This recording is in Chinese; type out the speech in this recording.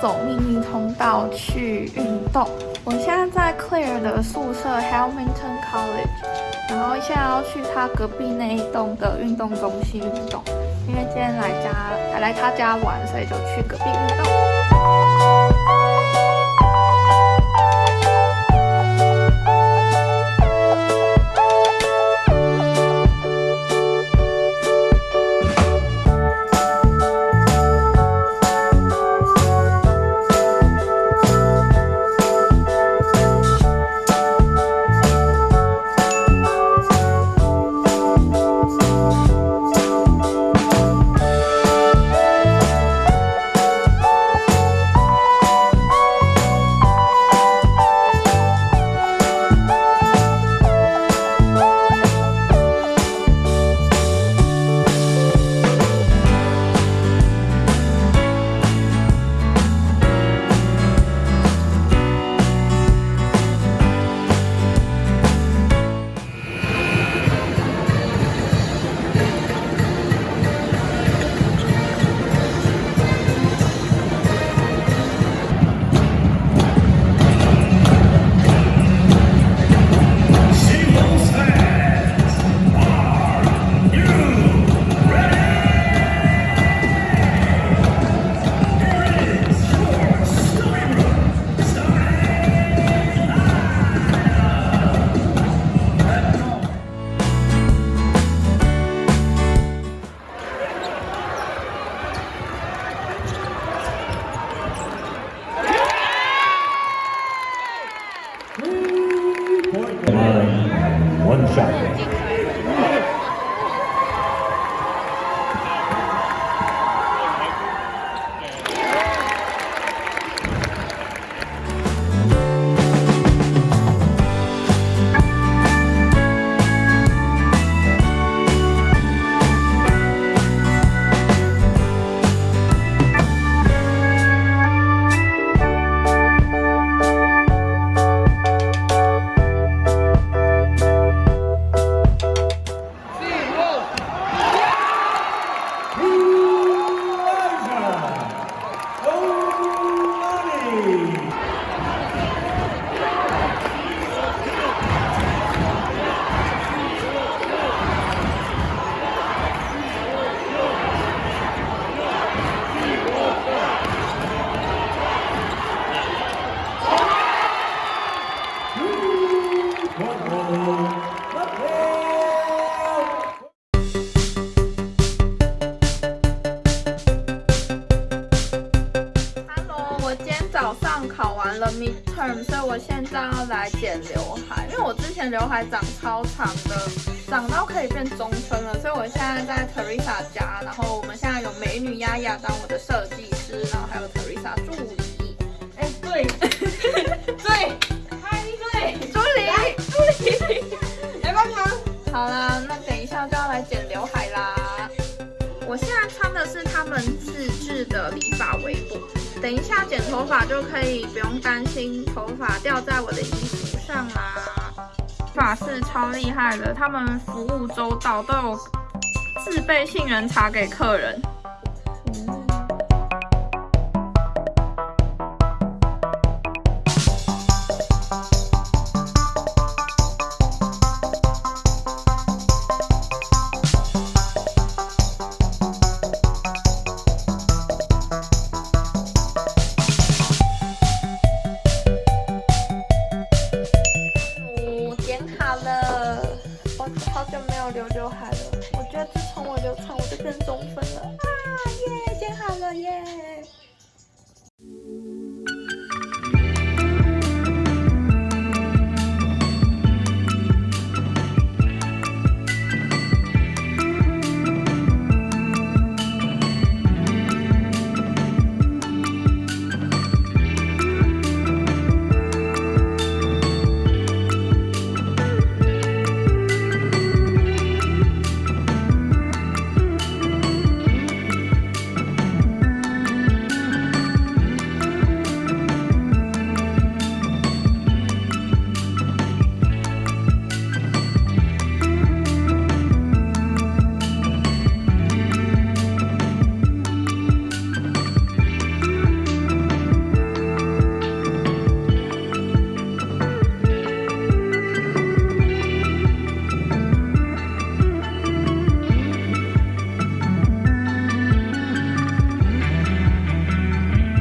走秘密通道去运动。我现在在 Clear 的宿舍 Hamilton College，然后现在要去他隔壁那一栋的运动中心运动，因为今天来家还来他家玩，所以就去隔壁运动。了 midterm，所以我现在要来剪刘海，因为我之前刘海长超长的，长到可以变中分了，所以我现在在 Teresa 家，然后我们现在有美女丫丫当我的设计师，然后还有 Teresa 助理。哎，对，对，嗨，对，助理，助理。来帮忙。好啦，那等一下就要来剪刘海啦。我现在穿的是他们自制的理发围脖，等一下剪头发就可以不用担心头发掉在我的衣服上啦。法式超厉害的，他们服务周到，都有自备杏仁茶给客人。了，我好久